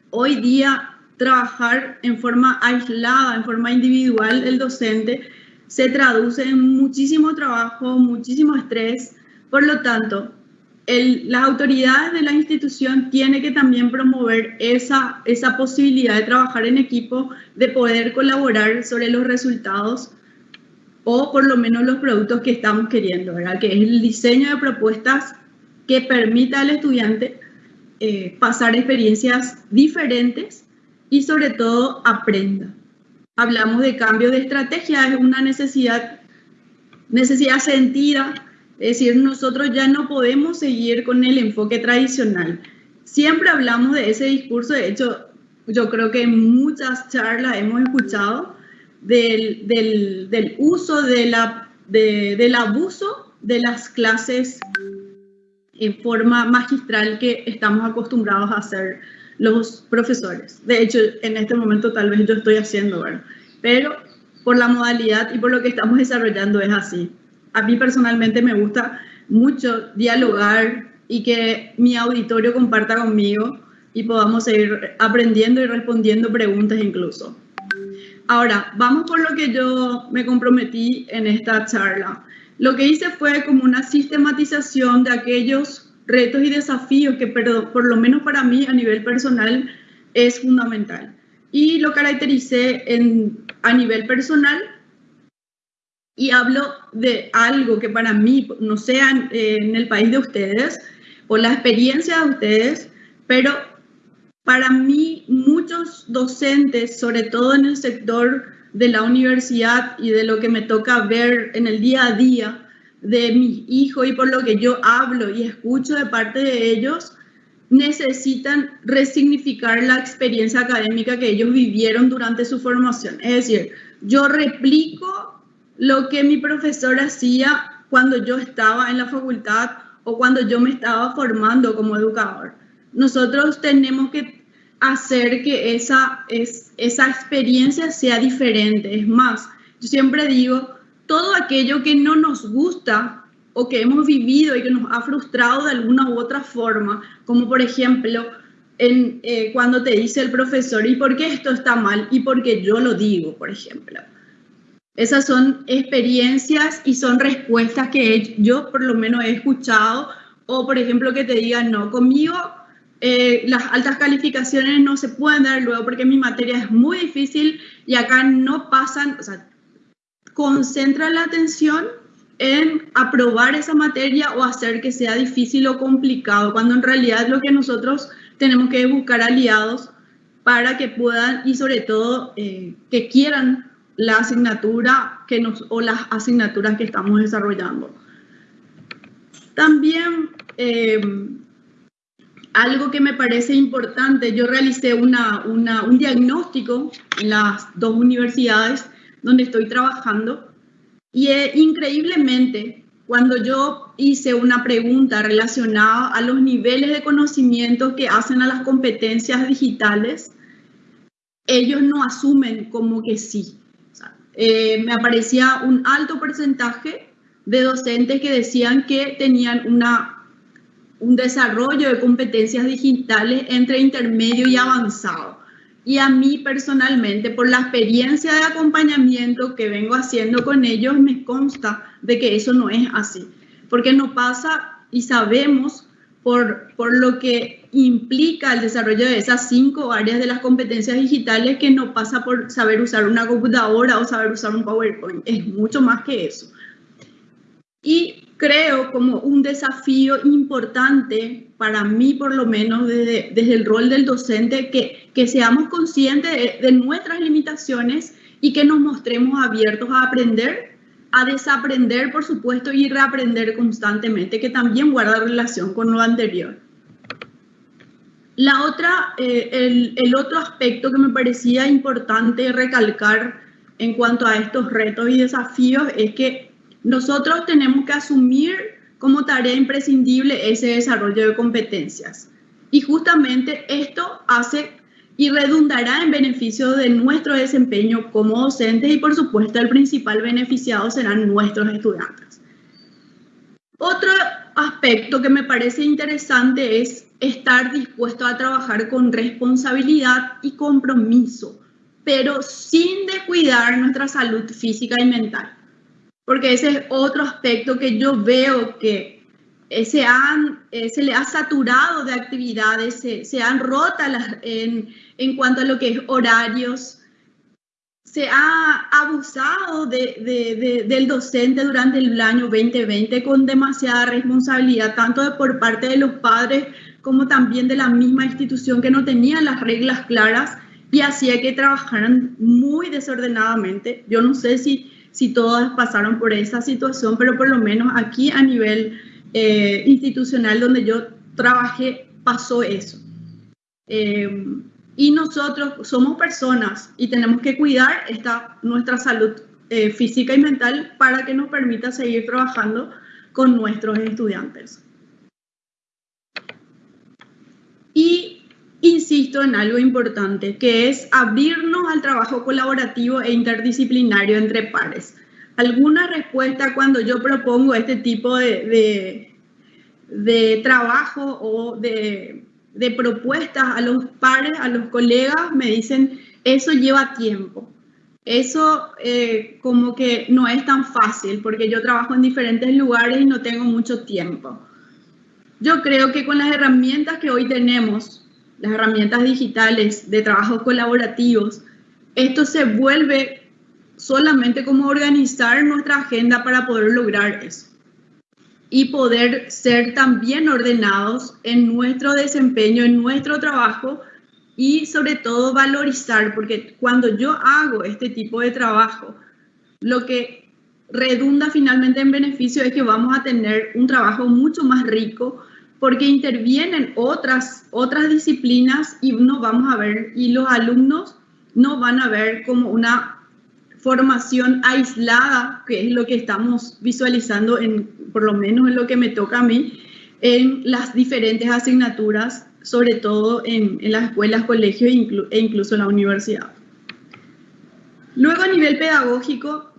Hoy día, trabajar en forma aislada, en forma individual, el docente, se traduce en muchísimo trabajo, muchísimo estrés. Por lo tanto, las autoridades de la institución tienen que también promover esa, esa posibilidad de trabajar en equipo, de poder colaborar sobre los resultados o por lo menos los productos que estamos queriendo, ¿verdad? Que es el diseño de propuestas que permita al estudiante eh, pasar experiencias diferentes y sobre todo aprenda. Hablamos de cambio de estrategia, es una necesidad, necesidad sentida, es decir, nosotros ya no podemos seguir con el enfoque tradicional. Siempre hablamos de ese discurso, de hecho, yo creo que en muchas charlas hemos escuchado del, del, del uso de la, de, del abuso de las clases en forma magistral que estamos acostumbrados a hacer los profesores. De hecho, en este momento tal vez yo estoy haciendo, ¿verdad? Pero por la modalidad y por lo que estamos desarrollando es así. A mí personalmente me gusta mucho dialogar y que mi auditorio comparta conmigo y podamos seguir aprendiendo y respondiendo preguntas incluso. Ahora, vamos por lo que yo me comprometí en esta charla. Lo que hice fue como una sistematización de aquellos retos y desafíos que por lo menos para mí a nivel personal es fundamental. Y lo caractericé en, a nivel personal y hablo de algo que para mí, no sea en el país de ustedes o la experiencia de ustedes, pero para mí, muchos docentes, sobre todo en el sector de la universidad y de lo que me toca ver en el día a día de mis hijos y por lo que yo hablo y escucho de parte de ellos, necesitan resignificar la experiencia académica que ellos vivieron durante su formación. Es decir, yo replico lo que mi profesor hacía cuando yo estaba en la facultad o cuando yo me estaba formando como educador. Nosotros tenemos que hacer que esa, es, esa experiencia sea diferente. Es más, yo siempre digo, todo aquello que no nos gusta o que hemos vivido y que nos ha frustrado de alguna u otra forma, como por ejemplo eh, cuando te dice el profesor, ¿y por qué esto está mal? Y porque yo lo digo, por ejemplo. Esas son experiencias y son respuestas que yo por lo menos he escuchado, o por ejemplo que te digan, no, conmigo eh, las altas calificaciones no se pueden dar luego porque mi materia es muy difícil y acá no pasan, o sea, concentra la atención en aprobar esa materia o hacer que sea difícil o complicado, cuando en realidad lo que nosotros tenemos que buscar aliados para que puedan y sobre todo eh, que quieran la asignatura que nos, o las asignaturas que estamos desarrollando. También eh, algo que me parece importante, yo realicé una, un diagnóstico en las dos universidades donde estoy trabajando y eh, increíblemente cuando yo hice una pregunta relacionada a los niveles de conocimiento que hacen a las competencias digitales, ellos no asumen como que sí. Eh, me aparecía un alto porcentaje de docentes que decían que tenían una un desarrollo de competencias digitales entre intermedio y avanzado. Y a mí personalmente, por la experiencia de acompañamiento que vengo haciendo con ellos, me consta de que eso no es así. Porque no pasa y sabemos por, por lo que implica el desarrollo de esas cinco áreas de las competencias digitales que no pasa por saber usar una computadora o saber usar un PowerPoint. Es mucho más que eso. Y creo como un desafío importante para mí, por lo menos desde, desde el rol del docente, que, que seamos conscientes de, nuestras limitaciones y que nos mostremos abiertos a aprender, a desaprender, por supuesto, y reaprender constantemente, que también guarda relación con lo anterior. La otra, eh, el, el otro aspecto que me parecía importante recalcar en cuanto a estos retos y desafíos es que nosotros tenemos que asumir como tarea imprescindible ese desarrollo de competencias. Y justamente esto hace y redundará en beneficio de nuestro desempeño como docentes y por supuesto el principal beneficiado serán nuestros estudiantes. Otro aspecto que me parece interesante es estar dispuesto a trabajar con responsabilidad y compromiso, pero sin descuidar nuestra salud física y mental. Porque ese es otro aspecto que yo veo que eh, se, han, eh, se le ha saturado de actividades, se, se han roto en, en cuanto a lo que es horarios, se ha abusado del docente durante el año 2020 con demasiada responsabilidad, tanto por parte de los padres como también de la misma institución que no tenía las reglas claras y hacía que trabajaran muy desordenadamente. Yo no sé si, todas pasaron por esa situación, pero por lo menos aquí a nivel eh, institucional donde yo trabajé pasó eso. Eh, y nosotros somos personas y tenemos que cuidar esta, nuestra salud eh, física y mental para que nos permita seguir trabajando con nuestros estudiantes. Y insisto en algo importante, que es abrirnos al trabajo colaborativo e interdisciplinario entre pares. ¿Alguna respuesta cuando yo propongo este tipo de, de, de trabajo o de de propuestas a los pares, a los colegas, me dicen, eso lleva tiempo. Eso eh, como que no es tan fácil porque yo trabajo en diferentes lugares y no tengo mucho tiempo. Yo creo que con las herramientas que hoy tenemos, las herramientas digitales de trabajo colaborativos, esto se vuelve solamente como organizar nuestra agenda para poder lograr eso y poder ser también ordenados en nuestro desempeño, en nuestro trabajo y sobre todo valorizar, porque cuando yo hago este tipo de trabajo, lo que redunda finalmente en beneficio es que vamos a tener un trabajo mucho más rico porque intervienen otras, otras disciplinas y no vamos a ver, y los alumnos no van a ver como una formación aislada, que es lo que estamos visualizando, en, por lo menos en lo que me toca a mí, en las diferentes asignaturas, sobre todo en, en las escuelas, colegios e incluso en la universidad. Luego a nivel pedagógico,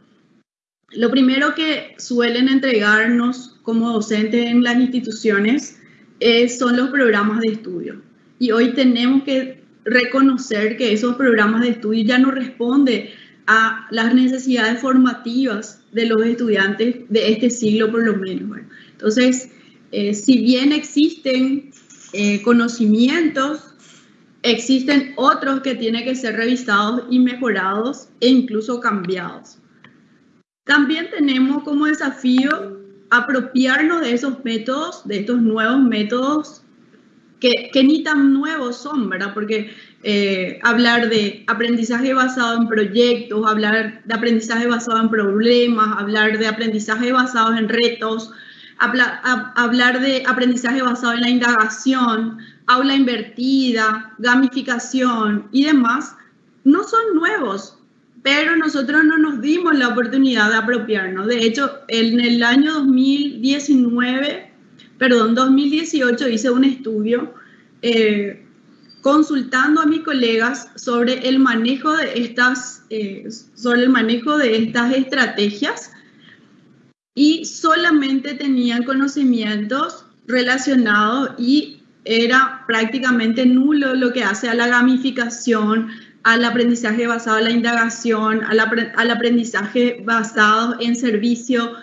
lo primero que suelen entregarnos como docentes en las instituciones son los programas de estudio. Y hoy tenemos que reconocer que esos programas de estudio ya no responden a las necesidades formativas de los estudiantes de este siglo por lo menos. entonces, eh, si bien existen eh, conocimientos, existen otros que tienen que ser revisados y mejorados e incluso cambiados. También tenemos como desafío apropiarnos de esos métodos, de estos nuevos métodos que, que ni tan nuevos son, ¿verdad? Porque eh, hablar de aprendizaje basado en proyectos, hablar de aprendizaje basado en problemas, hablar de aprendizaje basado en retos, hablar de aprendizaje basado en la indagación, aula invertida, gamificación y demás, no son nuevos, pero nosotros no nos dimos la oportunidad de apropiarnos. De hecho, en el año 2019, perdón, 2018 hice un estudio eh, consultando a mis colegas sobre el manejo de estas, eh, sobre el manejo de estas estrategias y solamente tenían conocimientos relacionados y era prácticamente nulo lo que hace a la gamificación, al aprendizaje basado en la indagación, al, aprendizaje basado en servicio.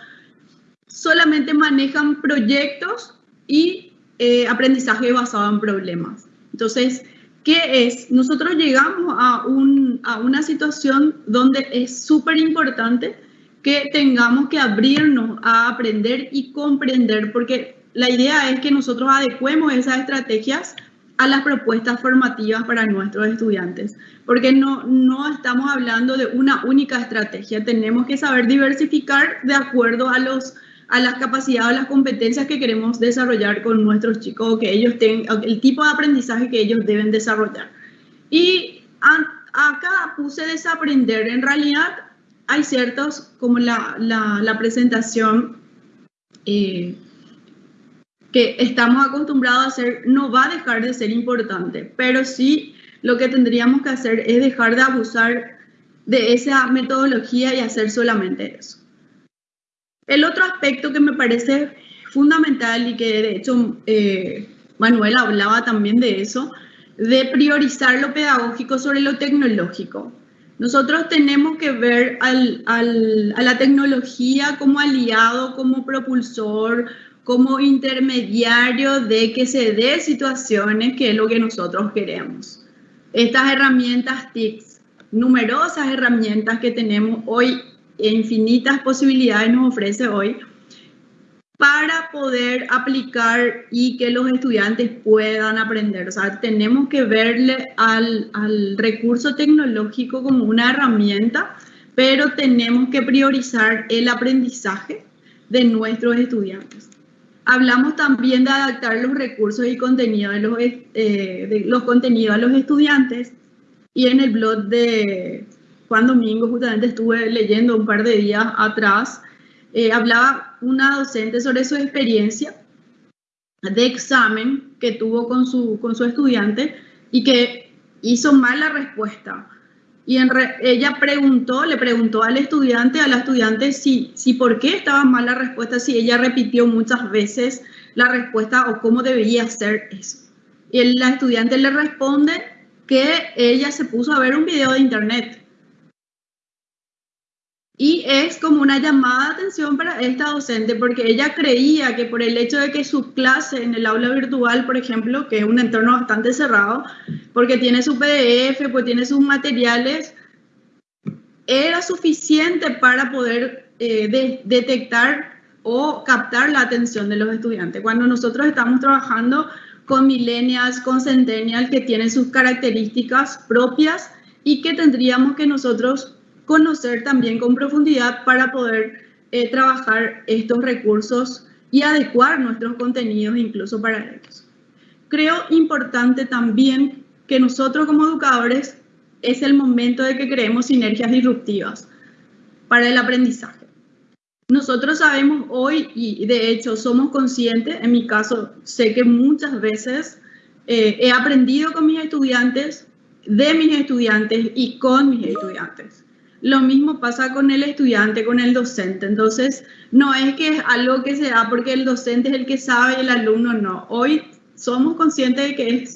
Solamente manejan proyectos y eh, aprendizaje basado en problemas. Entonces, ¿qué es? Nosotros llegamos a, una situación donde es súper importante que tengamos que abrirnos a aprender y comprender, porque la idea es que nosotros adecuemos esas estrategias a las propuestas formativas para nuestros estudiantes, porque no, no estamos hablando de una única estrategia, tenemos que saber diversificar de acuerdo a los a las capacidades, a las competencias que queremos desarrollar con nuestros chicos, que ellos tengan, el tipo de aprendizaje que ellos deben desarrollar. Y acá puse desaprender, en realidad hay ciertos, como la, la, presentación eh, que estamos acostumbrados a hacer, no va a dejar de ser importante, pero sí lo que tendríamos que hacer es dejar de abusar de esa metodología y hacer solamente eso. El otro aspecto que me parece fundamental y que de hecho eh, Manuel hablaba también de eso, de priorizar lo pedagógico sobre lo tecnológico. Nosotros tenemos que ver a la tecnología como aliado, como propulsor, como intermediario de que se dé situaciones que es lo que nosotros queremos. Estas herramientas TICs numerosas herramientas que tenemos hoy, infinitas posibilidades nos ofrece hoy, para poder aplicar y que los estudiantes puedan aprender. O sea, tenemos que verle al, recurso tecnológico como una herramienta, pero tenemos que priorizar el aprendizaje de nuestros estudiantes. Hablamos también de adaptar los recursos y los, eh, los contenidos a los estudiantes y en el blog de Juan Domingo justamente estuve leyendo un par de días atrás, eh, hablaba una docente sobre su experiencia de examen que tuvo con su, con su estudiante y que hizo mal la respuesta. Y en ella preguntó, le preguntó al estudiante, a la estudiante, si, si por qué estaba mal la respuesta, si ella repitió muchas veces la respuesta o cómo debería ser eso. Y la estudiante le responde que ella se puso a ver un video de internet y es como una llamada de atención para esta docente porque ella creía que por el hecho de que su clase en el aula virtual, por ejemplo, que es un entorno bastante cerrado, porque tiene su PDF, pues tiene sus materiales, era suficiente para poder eh, detectar o captar la atención de los estudiantes. Cuando nosotros estamos trabajando con millennials, con centennials que tienen sus características propias y que tendríamos que nosotros conocer también con profundidad para poder eh, trabajar estos recursos y adecuar nuestros contenidos incluso para ellos. Creo importante también que nosotros como educadores es el momento de que creemos sinergias disruptivas para el aprendizaje. Nosotros sabemos hoy, y de hecho somos conscientes, en mi caso sé que muchas veces eh, he aprendido con mis estudiantes, de mis estudiantes y con mis estudiantes. Lo mismo pasa con el estudiante, con el docente. Entonces, no es que es algo que se da porque el docente es el que sabe y el alumno no. Hoy somos conscientes de que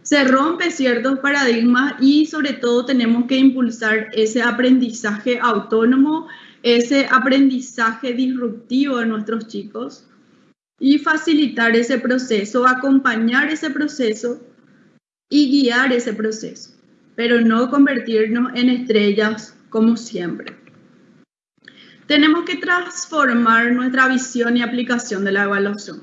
se rompe ciertos paradigmas y sobre todo tenemos que impulsar ese aprendizaje autónomo, ese aprendizaje disruptivo de nuestros chicos y facilitar ese proceso, acompañar ese proceso y guiar ese proceso, pero no convertirnos en estrellas como siempre. Tenemos que transformar nuestra visión y aplicación de la evaluación.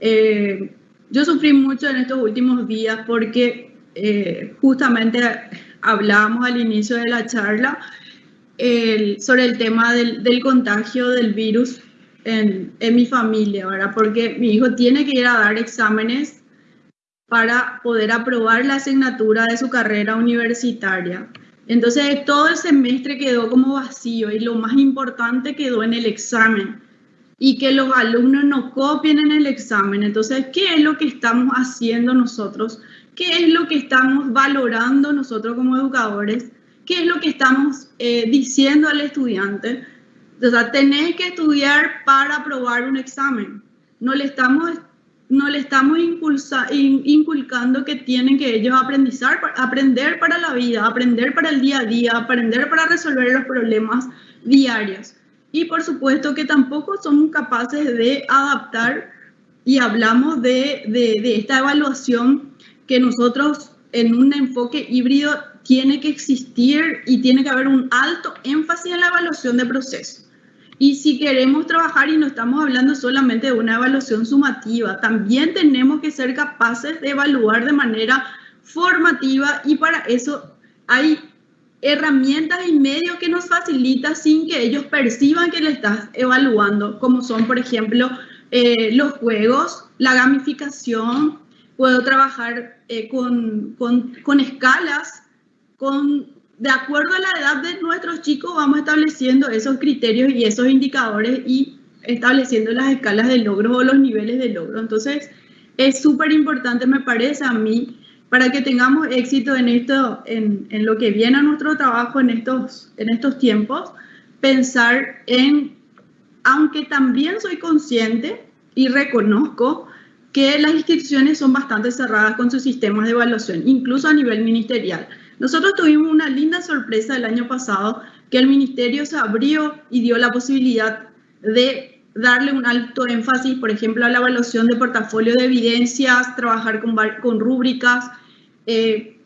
Eh, yo sufrí mucho en estos últimos días porque eh, justamente hablábamos al inicio de la charla sobre el tema del, contagio del virus en, en, mi familia, ¿verdad? Porque mi hijo tiene que ir a dar exámenes para poder aprobar la asignatura de su carrera universitaria. Entonces todo el semestre quedó como vacío y lo más importante quedó en el examen y que los alumnos no copien en el examen. Entonces, ¿qué es lo que estamos haciendo nosotros? ¿Qué es lo que estamos valorando nosotros como educadores? ¿Qué es lo que estamos eh, diciendo al estudiante? O sea, tenés que estudiar para aprobar un examen. No le estamos no le estamos inculcando que tienen que ellos aprendizar, aprender para la vida, aprender para el día a día, aprender para resolver los problemas diarios. Y por supuesto que tampoco somos capaces de adaptar y hablamos de esta evaluación que nosotros en un enfoque híbrido tiene que existir y tiene que haber un alto énfasis en la evaluación de procesos. Y si queremos trabajar y no estamos hablando solamente de una evaluación sumativa, también tenemos que ser capaces de evaluar de manera formativa y para eso hay herramientas y medios que nos facilitan sin que ellos perciban que le estás evaluando, como son, por ejemplo, eh, los juegos, la gamificación, puedo trabajar eh, con, con, con escalas, con de acuerdo a la edad de nuestros chicos, vamos estableciendo esos criterios y esos indicadores y estableciendo las escalas de logro o los niveles de logro. Entonces, es súper importante, me parece a mí, para que tengamos éxito en, esto, en, lo que viene a nuestro trabajo en estos, en estos tiempos, pensar en, aunque también soy consciente y reconozco que las instituciones son bastante cerradas con sus sistemas de evaluación, incluso a nivel ministerial. Nosotros tuvimos una linda sorpresa el año pasado que el ministerio se abrió y dio la posibilidad de darle un alto énfasis, por ejemplo, a la evaluación de portafolio de evidencias, trabajar con, con rúbricas. Eh,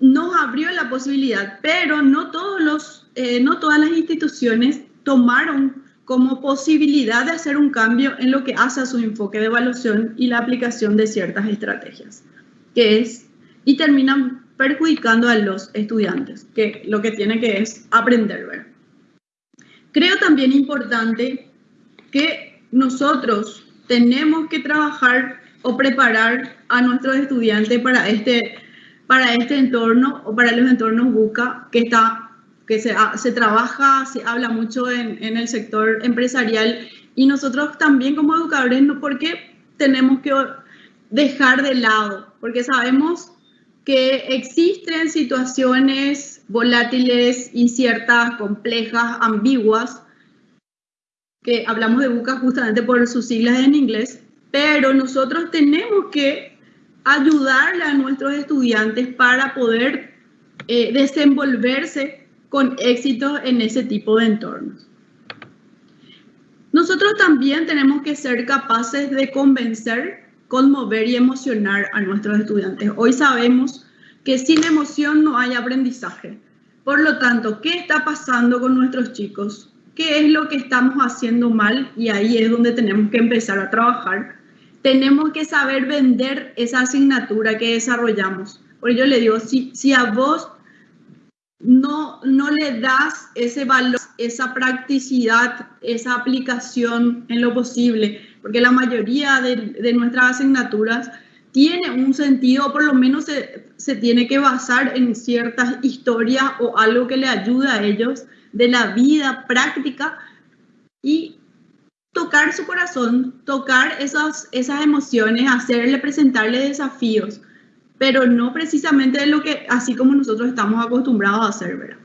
nos abrió la posibilidad, pero no, todos los, eh, no todas las instituciones tomaron como posibilidad de hacer un cambio en lo que hace a su enfoque de evaluación y la aplicación de ciertas estrategias, que es, y terminan perjudicando a los estudiantes, que lo que tiene que es aprender. ¿ver? Creo también importante que nosotros tenemos que trabajar o preparar a nuestros estudiantes para este, para este entorno o para los entornos BUCA que está que se, se trabaja, se habla mucho en, en, el sector empresarial y nosotros también como educadores. ¿por qué tenemos que dejar de lado? Porque sabemos que existen situaciones volátiles, inciertas, complejas, ambiguas, que hablamos de BUCA justamente por sus siglas en inglés, pero nosotros tenemos que ayudarle a nuestros estudiantes para poder eh, desenvolverse con éxito en ese tipo de entornos. Nosotros también tenemos que ser capaces de convencer, conmover y emocionar a nuestros estudiantes. Hoy sabemos que sin emoción no hay aprendizaje. Por lo tanto, ¿qué está pasando con nuestros chicos? ¿Qué es lo que estamos haciendo mal? Y ahí es donde tenemos que empezar a trabajar tenemos que saber vender esa asignatura que desarrollamos. Por ello le digo, si, si a vos no, no le das ese valor, esa practicidad, esa aplicación en lo posible, porque la mayoría de, de nuestras asignaturas tiene un sentido, por lo menos se, se, tiene que basar en ciertas historias o algo que le ayude a ellos de la vida práctica y tocar su corazón, tocar esas, esas emociones, hacerle, presentarle desafíos, pero no precisamente de lo que, así como nosotros estamos acostumbrados a hacer, ¿verdad?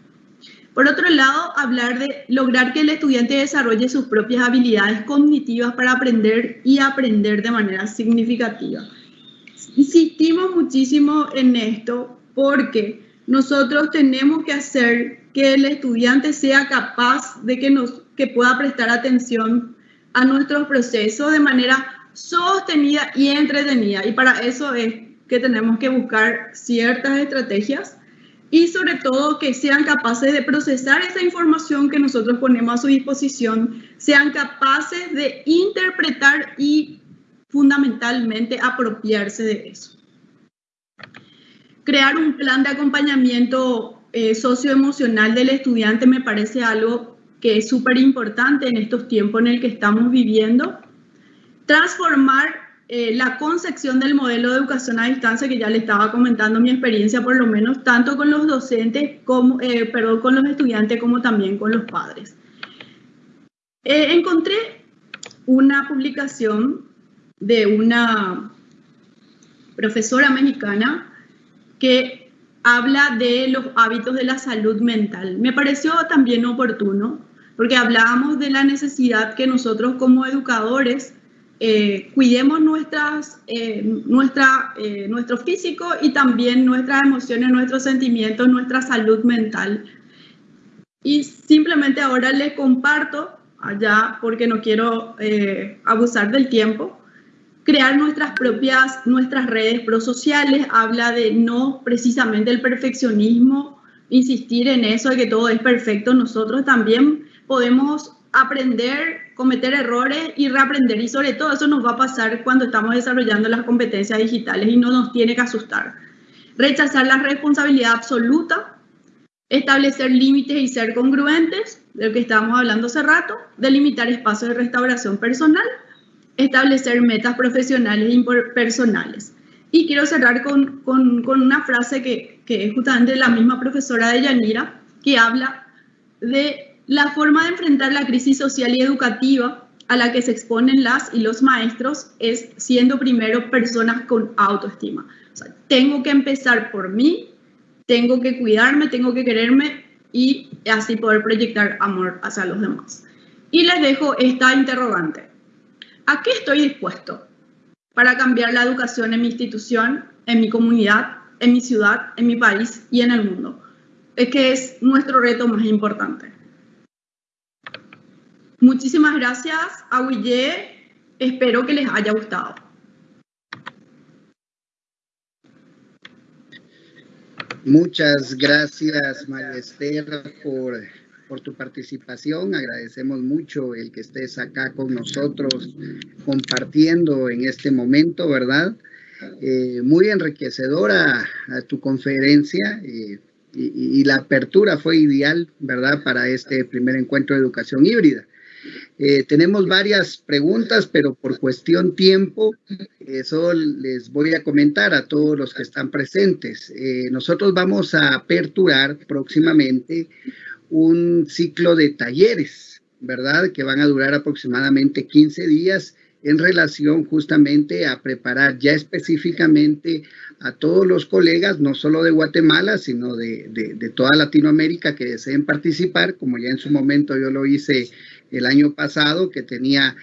Por otro lado, hablar de lograr que el estudiante desarrolle sus propias habilidades cognitivas para aprender y aprender de manera significativa. Insistimos muchísimo en esto porque nosotros tenemos que hacer que el estudiante sea capaz de que, nos, que pueda prestar atención a nuestro proceso de manera sostenida y entretenida. Y para eso es que tenemos que buscar ciertas estrategias y sobre todo que sean capaces de procesar esa información que nosotros ponemos a su disposición, sean capaces de interpretar y fundamentalmente apropiarse de eso. Crear un plan de acompañamiento eh, socioemocional del estudiante me parece algo que es súper importante en estos tiempos en el que estamos viviendo. Transformar eh, la concepción del modelo de educación a distancia, que ya le estaba comentando mi experiencia, por lo menos tanto con los docentes, como, eh, perdón, con los estudiantes como también con los padres. Eh, encontré una publicación de una profesora mexicana que habla de los hábitos de la salud mental. Me pareció también oportuno porque hablábamos de la necesidad que nosotros como educadores eh, cuidemos nuestras, eh, nuestra, eh, nuestro físico y también nuestras emociones, nuestros sentimientos, nuestra salud mental. Y simplemente ahora les comparto, allá porque no quiero abusar del tiempo, crear nuestras propias, nuestras redes prosociales, habla de no precisamente el perfeccionismo, insistir en eso de que todo es perfecto, nosotros también podemos aprender, cometer errores y reaprender. Y sobre todo eso nos va a pasar cuando estamos desarrollando las competencias digitales y no nos tiene que asustar. Rechazar la responsabilidad absoluta, establecer límites y ser congruentes, de lo que estábamos hablando hace rato, delimitar espacios de restauración personal, establecer metas profesionales y personales. Y quiero cerrar con, con, con una frase que, que es justamente la misma profesora de Yanira, que habla de la forma de enfrentar la crisis social y educativa a la que se exponen las y los maestros es siendo primero personas con autoestima. tengo que empezar por mí, tengo que cuidarme, tengo que quererme y así poder proyectar amor hacia los demás. Y les dejo esta interrogante. ¿A qué estoy dispuesto para cambiar la educación en mi institución, en mi comunidad, en mi ciudad, en mi país y en el mundo? Es que es nuestro reto más importante. Muchísimas gracias a Espero que les haya gustado. Muchas gracias, María Esther, por, tu participación. Agradecemos mucho el que estés acá con nosotros compartiendo en este momento, ¿verdad? Eh, muy enriquecedora tu conferencia eh, y, la apertura fue ideal, ¿verdad? Para este primer encuentro de educación híbrida. Eh, tenemos varias preguntas, pero por cuestión tiempo, eso les voy a comentar a todos los que están presentes. Eh, nosotros vamos a aperturar próximamente un ciclo de talleres, ¿verdad? Que van a durar aproximadamente 15 días en relación justamente a preparar ya específicamente a todos los colegas, no solo de Guatemala, sino de, de, de toda Latinoamérica que deseen participar, como ya en su momento yo lo hice el año pasado, que tenía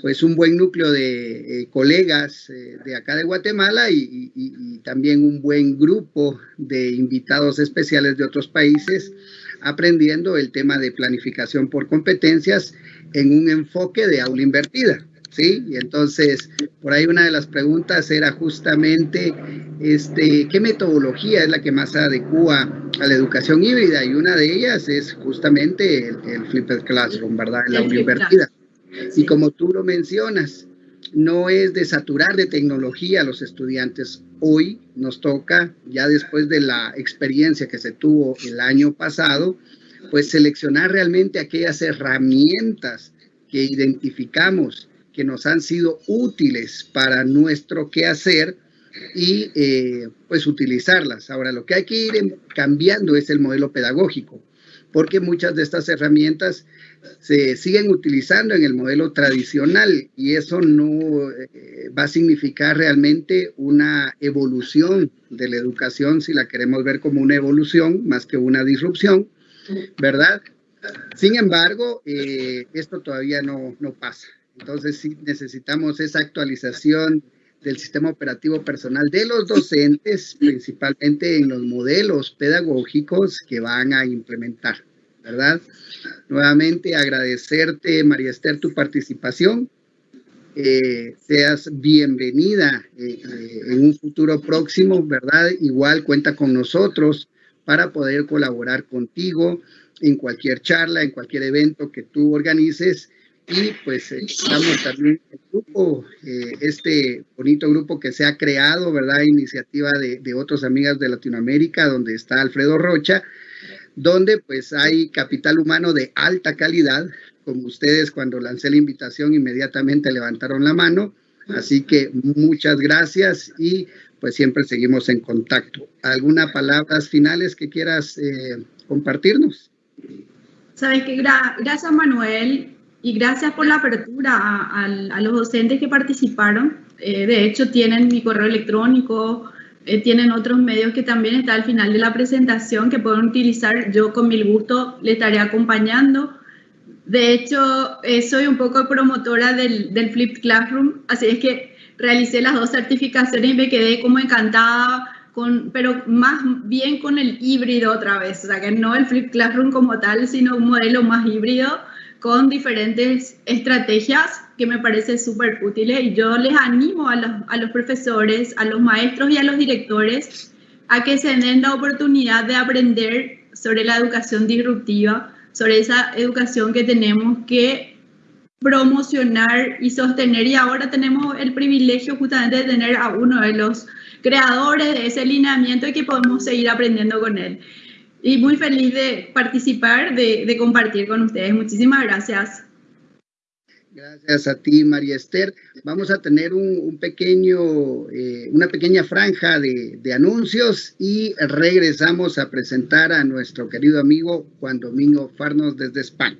pues un buen núcleo de eh, colegas eh, de acá de Guatemala y, también un buen grupo de invitados especiales de otros países aprendiendo el tema de planificación por competencias en un enfoque de aula invertida. ¿Sí? Y entonces, por ahí una de las preguntas era justamente, este, ¿qué metodología es la que más adecua a la educación híbrida? Y una de ellas es justamente el, el Flipped Classroom, ¿verdad? La aula invertida. Y como tú lo mencionas, no es de saturar de tecnología a los estudiantes. Hoy nos toca, ya después de la experiencia que se tuvo el año pasado, pues seleccionar realmente aquellas herramientas que identificamos que nos han sido útiles para nuestro quehacer y eh, pues utilizarlas. Ahora, lo que hay que ir cambiando es el modelo pedagógico, porque muchas de estas herramientas se siguen utilizando en el modelo tradicional y eso no eh, va a significar realmente una evolución de la educación si la queremos ver como una evolución más que una disrupción, ¿verdad? Sin embargo, eh, esto todavía no, no pasa. Entonces sí necesitamos esa actualización del sistema operativo personal de los docentes, principalmente en los modelos pedagógicos que van a implementar, ¿verdad? Nuevamente agradecerte, María Esther, tu participación. Eh, seas bienvenida eh, eh, en un futuro próximo, ¿verdad? Igual cuenta con nosotros para poder colaborar contigo en cualquier charla, en cualquier evento que tú organices y pues estamos también el grupo, eh, este bonito grupo que se ha creado, ¿verdad? Iniciativa de, de otras amigas de Latinoamérica, donde está Alfredo Rocha, donde pues hay capital humano de alta calidad, como ustedes cuando lancé la invitación inmediatamente levantaron la mano, así que muchas gracias y pues siempre seguimos en contacto. ¿Alguna palabras finales que quieras eh, compartirnos? Sabes que gra gracias Manuel, y gracias por la apertura a, a, a los docentes que participaron. Eh, de hecho, tienen mi correo electrónico, eh, tienen otros medios que también está al final de la presentación que pueden utilizar. Yo con mil gusto les estaré acompañando. De hecho, eh, soy un poco promotora del, del Flipped Classroom, así es que realicé las dos certificaciones y me quedé como encantada, con, pero más bien con el híbrido otra vez, o sea, que no el Flipped Classroom como tal, sino un modelo más híbrido con diferentes estrategias que me parece súper útiles y yo les animo a los, a los profesores, a los maestros y a los directores a que se den la oportunidad de aprender sobre la educación disruptiva, sobre esa educación que tenemos que promocionar y sostener. Y ahora tenemos el privilegio justamente de tener a uno de los creadores de ese lineamiento y que podemos seguir aprendiendo con él y muy feliz de participar, de, compartir con ustedes. Muchísimas gracias. Gracias a ti, María Esther. Vamos a tener un, un pequeño, eh, una pequeña franja de, de, anuncios y regresamos a presentar a nuestro querido amigo Juan Domingo Farnos desde España.